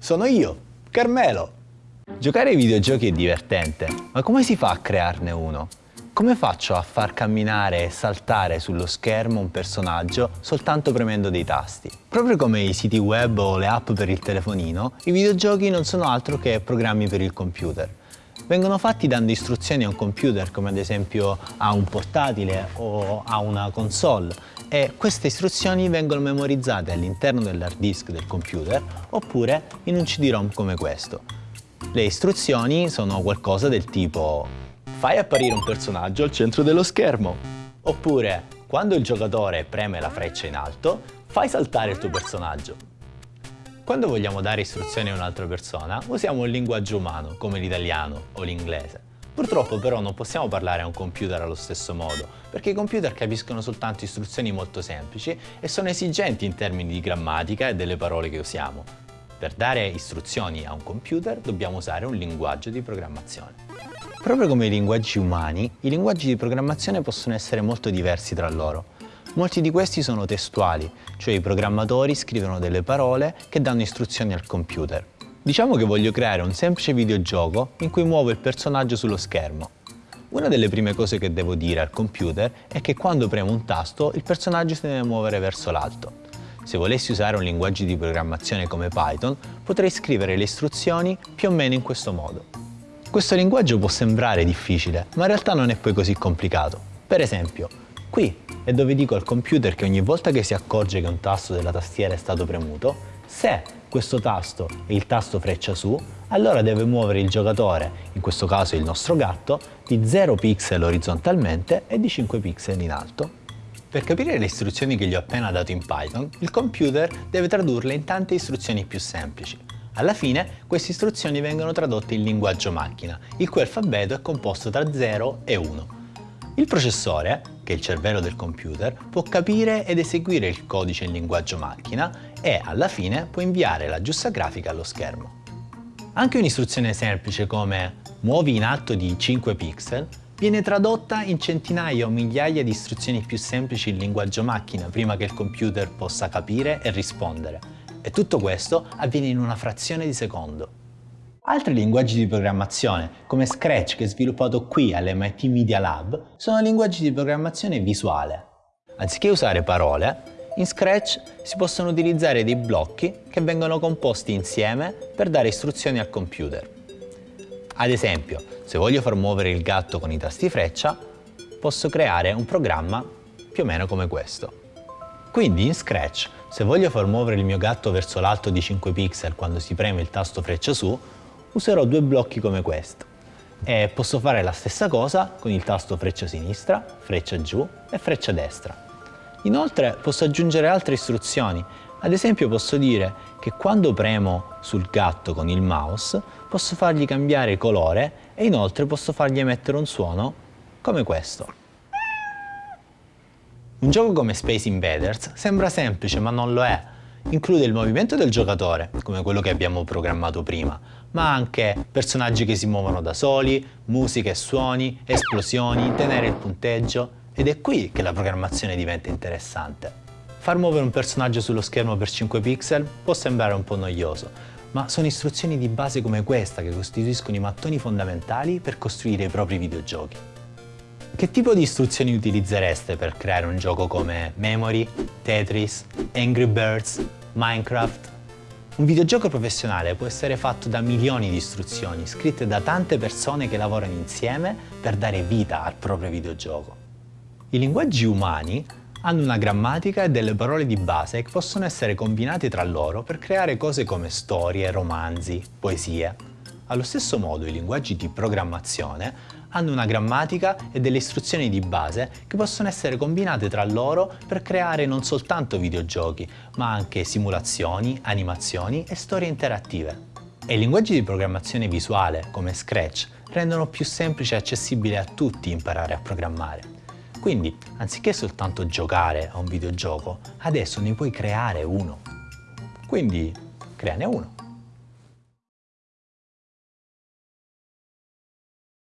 Sono io, Carmelo! Giocare ai videogiochi è divertente, ma come si fa a crearne uno? Come faccio a far camminare e saltare sullo schermo un personaggio soltanto premendo dei tasti? Proprio come i siti web o le app per il telefonino, i videogiochi non sono altro che programmi per il computer. Vengono fatti dando istruzioni a un computer, come ad esempio a un portatile o a una console, e queste istruzioni vengono memorizzate all'interno dell'hard disk del computer oppure in un CD-ROM come questo. Le istruzioni sono qualcosa del tipo fai apparire un personaggio al centro dello schermo oppure quando il giocatore preme la freccia in alto fai saltare il tuo personaggio. Quando vogliamo dare istruzioni a un'altra persona usiamo un linguaggio umano come l'italiano o l'inglese. Purtroppo però non possiamo parlare a un computer allo stesso modo, perché i computer capiscono soltanto istruzioni molto semplici e sono esigenti in termini di grammatica e delle parole che usiamo. Per dare istruzioni a un computer dobbiamo usare un linguaggio di programmazione. Proprio come i linguaggi umani, i linguaggi di programmazione possono essere molto diversi tra loro. Molti di questi sono testuali, cioè i programmatori scrivono delle parole che danno istruzioni al computer. Diciamo che voglio creare un semplice videogioco in cui muovo il personaggio sullo schermo. Una delle prime cose che devo dire al computer è che quando premo un tasto il personaggio si deve muovere verso l'alto. Se volessi usare un linguaggio di programmazione come Python, potrei scrivere le istruzioni più o meno in questo modo. Questo linguaggio può sembrare difficile, ma in realtà non è poi così complicato. Per esempio, qui è dove dico al computer che ogni volta che si accorge che un tasto della tastiera è stato premuto, se questo tasto è il tasto freccia su, allora deve muovere il giocatore, in questo caso il nostro gatto, di 0 pixel orizzontalmente e di 5 pixel in alto. Per capire le istruzioni che gli ho appena dato in Python, il computer deve tradurle in tante istruzioni più semplici. Alla fine, queste istruzioni vengono tradotte in linguaggio macchina, il cui alfabeto è composto tra 0 e 1. Il processore, che è il cervello del computer, può capire ed eseguire il codice in linguaggio macchina e, alla fine, può inviare la giusta grafica allo schermo. Anche un'istruzione semplice come muovi in alto di 5 pixel viene tradotta in centinaia o migliaia di istruzioni più semplici in linguaggio macchina prima che il computer possa capire e rispondere. E tutto questo avviene in una frazione di secondo. Altri linguaggi di programmazione, come Scratch che è sviluppato qui all'MIT Media Lab, sono linguaggi di programmazione visuale. Anziché usare parole, in Scratch si possono utilizzare dei blocchi che vengono composti insieme per dare istruzioni al computer. Ad esempio, se voglio far muovere il gatto con i tasti freccia, posso creare un programma più o meno come questo. Quindi in Scratch, se voglio far muovere il mio gatto verso l'alto di 5 pixel quando si preme il tasto freccia su, userò due blocchi come questo e posso fare la stessa cosa con il tasto freccia sinistra, freccia giù e freccia destra. Inoltre posso aggiungere altre istruzioni, ad esempio posso dire che quando premo sul gatto con il mouse posso fargli cambiare colore e inoltre posso fargli emettere un suono come questo. Un gioco come Space Invaders sembra semplice ma non lo è, include il movimento del giocatore, come quello che abbiamo programmato prima, ma anche personaggi che si muovono da soli, musica e suoni, esplosioni, tenere il punteggio, ed è qui che la programmazione diventa interessante. Far muovere un personaggio sullo schermo per 5 pixel può sembrare un po' noioso, ma sono istruzioni di base come questa che costituiscono i mattoni fondamentali per costruire i propri videogiochi. Che tipo di istruzioni utilizzereste per creare un gioco come Memory, Tetris, Angry Birds, Minecraft? Un videogioco professionale può essere fatto da milioni di istruzioni scritte da tante persone che lavorano insieme per dare vita al proprio videogioco. I linguaggi umani hanno una grammatica e delle parole di base che possono essere combinate tra loro per creare cose come storie, romanzi, poesie. Allo stesso modo i linguaggi di programmazione hanno una grammatica e delle istruzioni di base che possono essere combinate tra loro per creare non soltanto videogiochi, ma anche simulazioni, animazioni e storie interattive. E i linguaggi di programmazione visuale, come Scratch, rendono più semplice e accessibile a tutti imparare a programmare. Quindi, anziché soltanto giocare a un videogioco, adesso ne puoi creare uno. Quindi, creane uno.